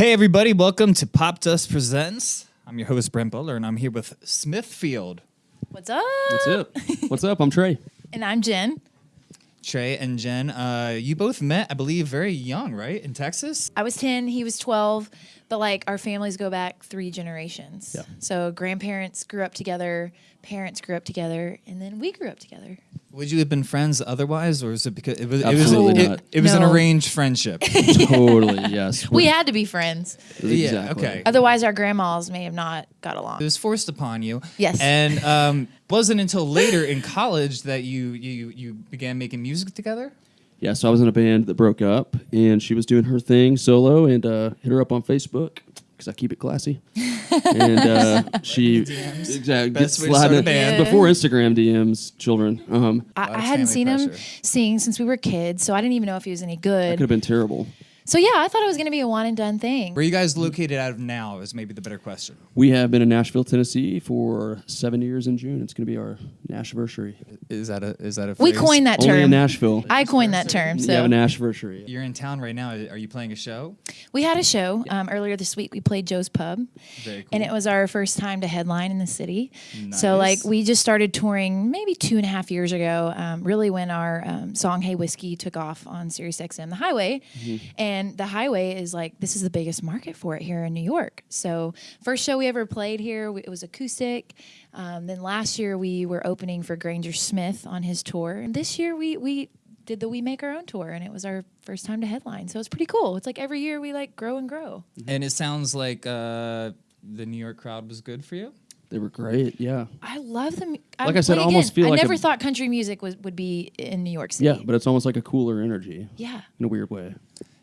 Hey, everybody, welcome to Pop Dust Presents. I'm your host, Brent Butler, and I'm here with Smithfield. What's up? What's up? What's up? I'm Trey. And I'm Jen. Trey and Jen, uh, you both met, I believe, very young, right? In Texas? I was 10, he was 12, but like our families go back three generations. Yeah. So grandparents grew up together, parents grew up together, and then we grew up together. Would you have been friends otherwise, or is it because it was, it was, Absolutely it, not. it was an No. arranged friendship? totally, yes. We had to be friends. yeah, Exactly. okay. Otherwise, our grandmas may have not got along. It along. was forced upon you. Yes. And um, wasn't until later in college that you, you, you began making music together? Yeah, so I was in a band that broke up, and she was doing her thing solo, and uh, hit her up on Facebook because I keep it classy. and uh, she DMs. exactly Best gets way to start a sliding- band. before Instagram DMs, children. Um, I, I hadn't family seen him pressure. sing since we were kids, so I didn't even know if he was any that could good. have been terrible. So yeah, I thought it was going to be a one and done thing. Where are you guys located out of now is maybe the better question. We have been in Nashville, Tennessee for seven years in June. It's going to be our Nashversary. Is that a is that a We coined that term. Only in. Nashville. I coined that term. We So have a Nashversary. You're in town right now. Are you playing a show? we had a show um, earlier this week. We played Joe's Pub. Very cool. and it was our first time to headline in the city. So like we just started touring maybe two and a half years ago. Um, really, when our um, song "Hey Whiskey" took off on Sirius XM, the Highway, and the Highway is like this is the biggest market for it here in New York. So first show we ever played here, we- it was acoustic. Um, then last year we were opening for Granger Smith on his tour, and this year we we did the We Make Our Own tour, and it was our first time to headline. So it's pretty cool. It's like every year we like grow and grow. and it sounds like uh, the New York crowd was good for you. They were great. Yeah. I love them. mu- Like I said, like I almost again, feel I like never a- thought country music was would be in New York City. Yeah, but it's almost like a cooler energy yeah. in a weird way.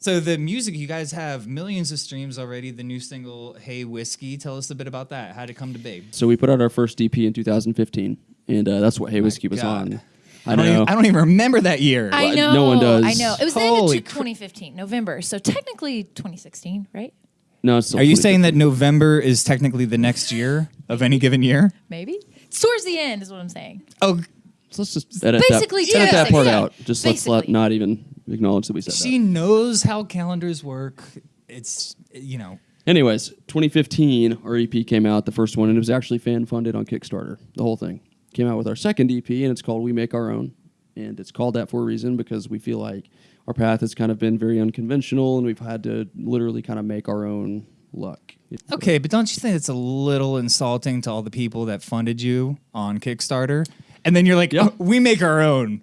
So the music, you guys have millions of streams already. The new single "Hey Whiskey." Tell us a bit about that. How did it come to be? So we put out our first EP in 2015, and uh, that's what Hey Whiskey was God. on. I don't, even, I don't even remember that year. I know. no one does. I know. It was the end of two- 2015, November. So technically 2016, right? no, it's still Are you saying that November is technically the next year of any given year? Maybe. It's towards the end, is what I'm saying. Oh, So let's just edit Basically that, edit that part yeah. out. Just let's let not even acknowledge that we said she that. knows how calendars work. It's you know. Anyways, 2015, our EP came out, the first one, and it was actually fan funded on Kickstarter. The whole thing came out with our second EP, and it's called We Make Our Own, and it's called that for a reason because we feel like our path has kind of been very unconventional, and we've had to literally kind of make our own luck. Okay, but don't you think it's a little insulting to all the people that funded you on Kickstarter? And then you're like, Yeah. "Oh, we make our own.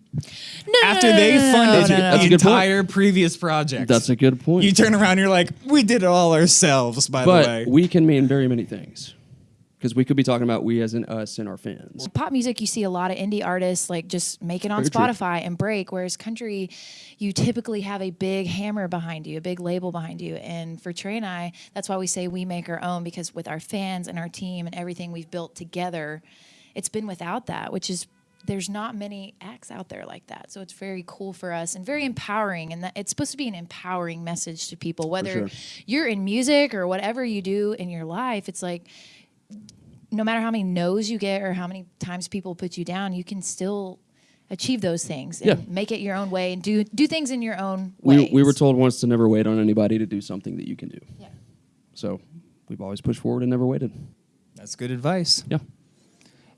No, After no, they no, no, no, funded no, no, That's the a good point. entire previous project. That's a good point. You turn around and you're like, we did it all ourselves, by the but way. we can mean very many things because we could be talking about we as in us and our fans. Pop music, you see a lot of indie artists like just make it on Very true. Spotify and break. Whereas country, you typically have a big hammer behind you, a big label behind you. And for Trey and I, that's why we say we make our own because with our fans and our team and everything we've built together, it's been without that, which is there's not many acts out there like that. So it's very cool for us and very empowering. And that it's supposed to be an empowering message to people, whether sure. you're in music or whatever you do in your life. It's like no matter how many no's you get or how many times people put you down, you can still achieve those things and Yeah. make it your own way and do do things in your own We, we were told once to never wait on anybody to do something that you can do. Yeah. So we've always pushed forward and never waited. That's good advice. Yeah.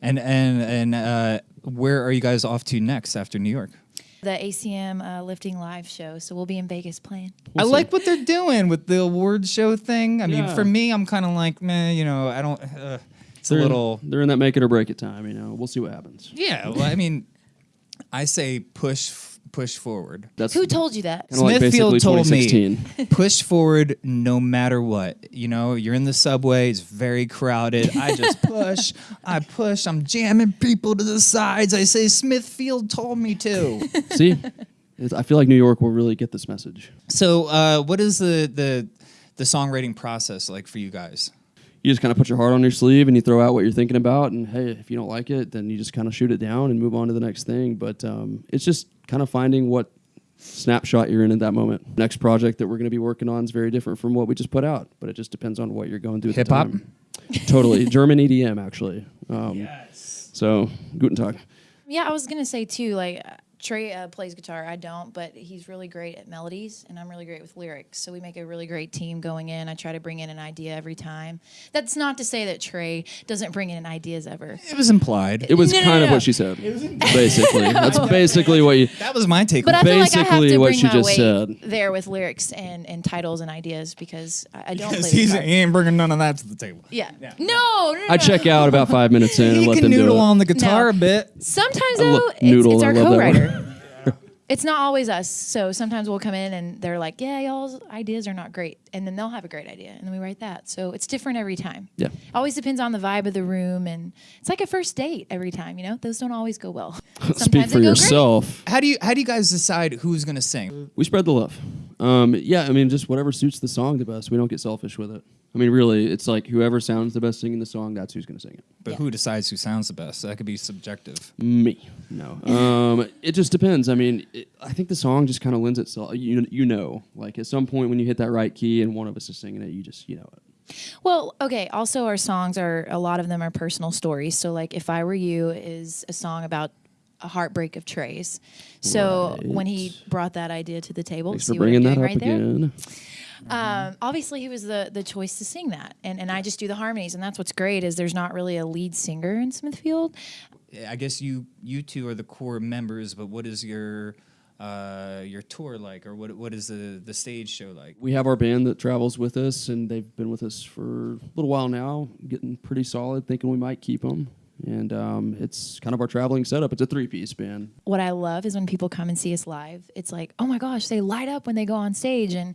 And and and uh, where are you guys off to next after New York? the ACM uh, lifting live show, so we'll be in Vegas playing. I We'll see. like what they're doing with the award show thing. I mean, Yeah. for me, I'm kind of like, man, you know, I don't. Uh, it's They're a in- little. they're in that make it or break it time. You know, we'll see what happens. Yeah, well, I mean, I say push push forward. That's Who told you that? Kinda like Smithfield basically told me 2016. push forward no matter what. You know, you're in the subway, it's very crowded. I just push, I push, I'm jamming people to the sides. I say Smithfield told me to. see, It's- I feel like New York will really get this message. so, uh, what is the the the songwriting process like for you guys? You just kind of put your heart on your sleeve and you throw out what you're thinking about. And hey, if you don't like it, then you just kind of shoot it down and move on to the next thing. But um, it's just kind of finding what snapshot you're in at that moment. Next project that we're going to be working on is very different from what we just put out, but it just depends on what you're going through. at the Hip hop? time. totally German EDM actually. Um, Yes. So guten tag. Yeah, I was gonna say too. Like Trey uh, plays guitar. I don't, but he's really great at melodies, and I'm really great with lyrics. So we make a really great team going in. I try to bring in an idea every time. That's not to say that Trey doesn't bring in ideas ever. It was implied. It was No, no, kind no, of no. what she said. Basically, that's basically what you. that was my take. But I feel like I have Basically to what bring she my just weight said. there with lyrics and, and titles and ideas because I, I don't play Because the he's, guitar. he ain't bringing none of that to the table. Yeah. No, no, no. I check out about five minutes in and let can them do noodle it. on the guitar No. a bit. Sometimes I lo- though, it's, noodle, it's I our love co-writer. It's not always us. So sometimes we'll come in and they're like, "Yeah, y'all's ideas are not great," and then they'll have a great idea, and then we write that. So it's different every time. Yeah. Always depends on the vibe of the room, and it's like a first date every time. You know, those don't always go well. Sometimes Speak for go great. yourself. How do you how do you guys decide who's gonna sing? We spread the love. Um, yeah, I mean, just whatever suits the song the best. We don't get selfish with it. I mean, really, it's like whoever sounds the best singing the song, that's who's going to sing it. But Yeah. who decides who sounds the best? That could be subjective. Me, no. Um, it just depends. I mean, it, I think the song just kind of lends itself. You you know, like at some point when you hit that right key and one of us is singing it, you just you know it. Well, okay. Also, our songs are a lot of them are personal stories. So, like, if I were you is a song about a heartbreak of Trey's. So when he brought that idea to the table, Thanks see for what I'm bringing that up right there? Again. Um, obviously, he was the the choice to sing that, and and I just do the harmonies, and that's what's great is there's not really a lead singer in Smithfield. I guess you you two are the core members, but what is your uh, your tour like, or what what is the the stage show like? We have our band that travels with us, and they've been with us for a little while now, getting pretty solid. Thinking we might keep them, and um, it's kind of our traveling setup. It's a three-piece band. What I love is when people come and see us live. It's like, oh my gosh, they light up when they go on stage, and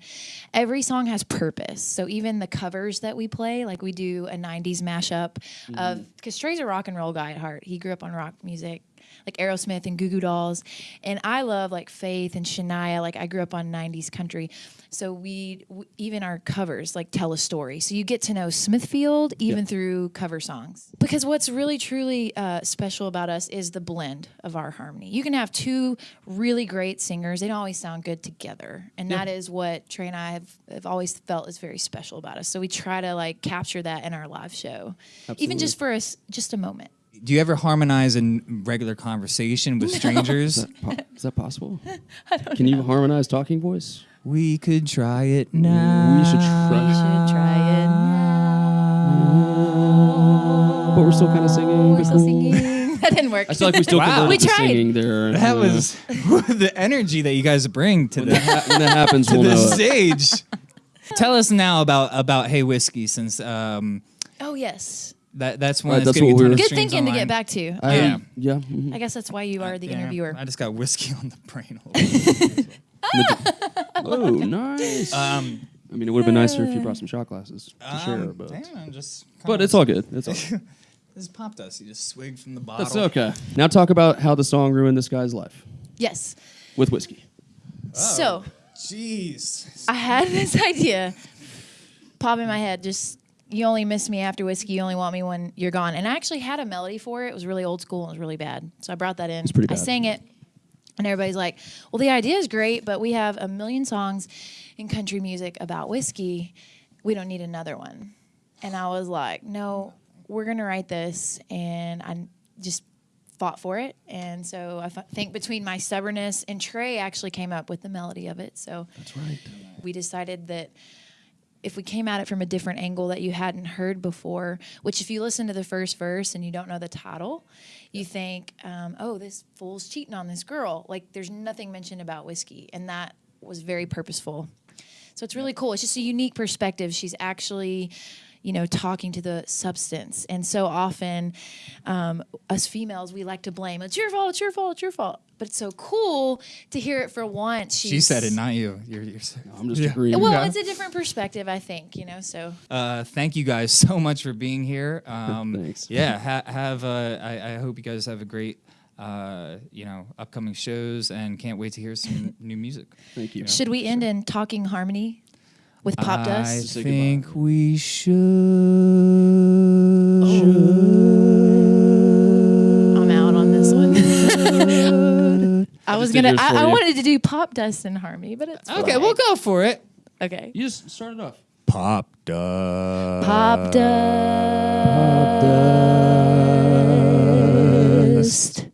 every song has purpose. So even the covers that we play, like we do a '90s mashup of because Trey's a rock and roll guy at heart. He grew up on rock music. Like Aerosmith and Goo Goo Dolls, and I love like Faith and Shania. Like I grew up on '90s country, so we even our covers like tell a story. So you get to know Smithfield even through cover songs. Because what's really truly uh, special about us is the blend of our harmony. You can have two really great singers; they don't always sound good together, and that is what Trey and I have, have always felt is very special about us. So we try to like capture that in our live show, even just for us, just a moment. Do you ever harmonize in regular conversation with strangers? Is that, po- is that possible? Can you harmonize talking voice? we could try it now. We should try, We should try it now. but we're still kind of singing. We're still singing. that didn't work. I feel like we still Wow. converted We tried. singing there. That Uh, was the energy that you guys bring to when the ha- when that happens. to We'll the know. stage. Tell us now about about Hey Whiskey, since um, oh yes. That that's one Right, that's, that's getting what a ton we of were- Good streams thinking to get back to. I, Yeah. yeah. mhm. I guess that's why you are the Yeah, interviewer. I just got whiskey on the brain. A little bit. Oh, nice. um, I mean, it would have been nicer if you brought some shot glasses to share, um, but damn, just but it's all good. It's all good. This is pop dust. You just swig from the bottle. That's okay. Now talk about how the song ruined this guy's life yes. with whiskey. So Jeez. I had this idea pop in my head. Just you only miss me after whiskey. You only want me when you're gone. And I actually had a melody for it. It was really old school and it was really bad. So I brought that in. It's pretty bad. I sang it, and everybody's like, "Well, the idea is great, but we have a million songs in country music about whiskey. We don't need another one." And I was like, "No, we're gonna write this," and I just fought for it. And so I f- think between my stubbornness and Trey actually came up with the melody of it. So That's right. we decided that if we came at it from a different angle that you hadn't heard before, which if you listen to the first verse and you don't know the title, you think, um, oh, this fool's cheating on this girl. Like there's nothing mentioned about whiskey. And that was very purposeful. So it's really cool. It's just a unique perspective. She's actually, you know, talking to the substance. And so often, um, us females, we like to blame. It's your fault. It's your fault. It's your fault. But it's so cool to hear it for once. She said it, not you. You're, you're I'm just Yeah. agreeing. Well, Yeah. it's a different perspective, I think. You know, so Uh, thank you guys so much for being here. Um, Thanks. Yeah, ha- have. Uh, I, I hope you guys have a great, uh, you know, upcoming shows, and can't wait to hear some new music. Thank you. should we end in talking harmony with pop I dust? say think we should. I'm out on this one. I was gonna. I, I wanted to do pop dust and harmony, but it's Okay, fine. we'll go for it. Okay. You just started off. Pop dust. Pop dust.